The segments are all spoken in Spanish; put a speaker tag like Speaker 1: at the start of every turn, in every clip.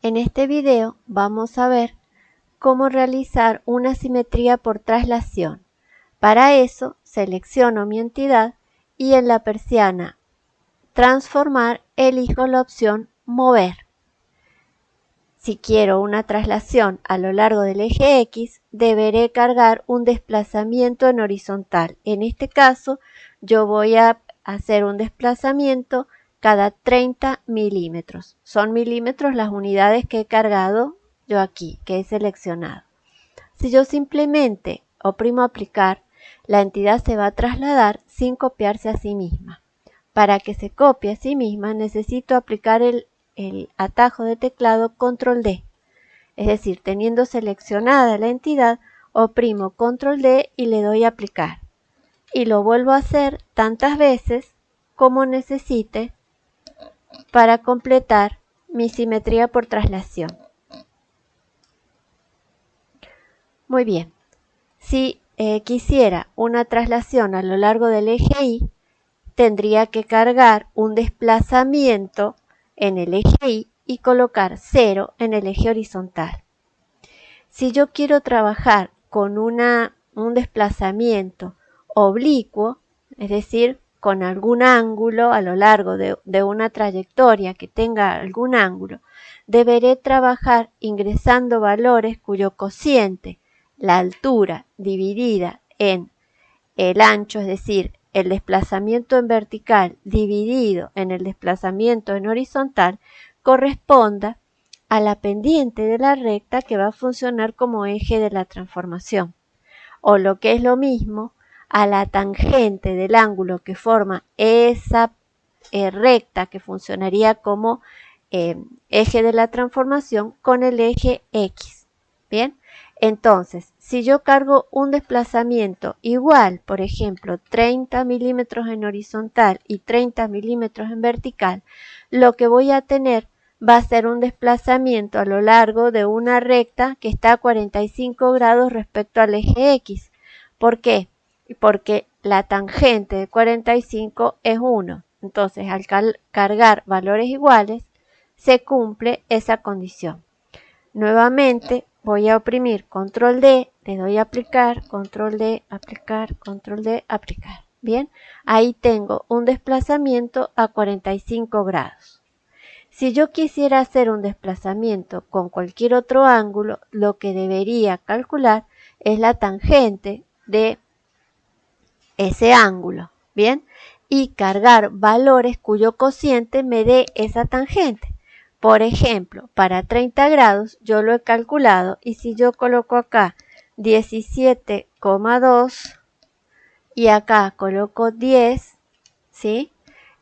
Speaker 1: En este video vamos a ver cómo realizar una simetría por traslación. Para eso selecciono mi entidad y en la persiana Transformar elijo la opción Mover. Si quiero una traslación a lo largo del eje X, deberé cargar un desplazamiento en horizontal. En este caso, yo voy a hacer un desplazamiento cada 30 milímetros. Son milímetros las unidades que he cargado yo aquí, que he seleccionado. Si yo simplemente oprimo aplicar, la entidad se va a trasladar sin copiarse a sí misma. Para que se copie a sí misma necesito aplicar el, el atajo de teclado control D. Es decir, teniendo seleccionada la entidad, oprimo control D y le doy a aplicar. Y lo vuelvo a hacer tantas veces como necesite para completar mi simetría por traslación. Muy bien, si eh, quisiera una traslación a lo largo del eje Y, tendría que cargar un desplazamiento en el eje Y y colocar 0 en el eje horizontal. Si yo quiero trabajar con una, un desplazamiento oblicuo, es decir, con algún ángulo a lo largo de, una trayectoria que tenga algún ángulo, deberé trabajar ingresando valores cuyo cociente, la altura dividida en el ancho, es decir, el desplazamiento en vertical dividido en el desplazamiento en horizontal, corresponda a la pendiente de la recta que va a funcionar como eje de la transformación. O lo que es lo mismo, a la tangente del ángulo que forma esa eh, recta que funcionaría como eh, eje de la transformación con el eje X. Bien, entonces, si yo cargo un desplazamiento igual, por ejemplo, 30 milímetros en horizontal y 30 milímetros en vertical, lo que voy a tener va a ser un desplazamiento a lo largo de una recta que está a 45 grados respecto al eje X. ¿Por qué? Porque la tangente de 45 es 1. Entonces, al cargar valores iguales, se cumple esa condición. Nuevamente, voy a oprimir control D, le doy a aplicar, control D, aplicar, control D, aplicar. Bien, ahí tengo un desplazamiento a 45 grados. Si yo quisiera hacer un desplazamiento con cualquier otro ángulo, lo que debería calcular es la tangente de ese ángulo, ¿bien? Y cargar valores cuyo cociente me dé esa tangente. Por ejemplo, para 30 grados yo lo he calculado y si yo coloco acá 17,2 y acá coloco 10, ¿sí?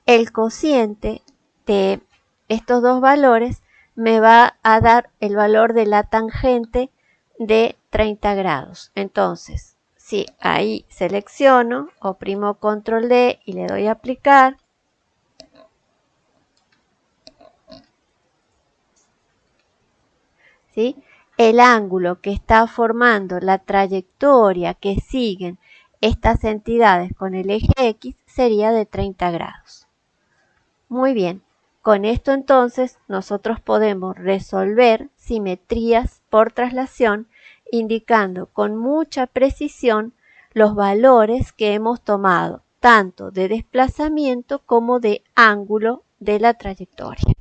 Speaker 1: El cociente de estos dos valores me va a dar el valor de la tangente de 30 grados. Entonces, Sí, ahí selecciono, oprimo control D y le doy a aplicar. ¿Sí? El ángulo que está formando la trayectoria que siguen estas entidades con el eje X sería de 30 grados. Muy bien, con esto entonces nosotros podemos resolver simetrías por traslación indicando con mucha precisión los valores que hemos tomado, tanto de desplazamiento como de ángulo de la trayectoria.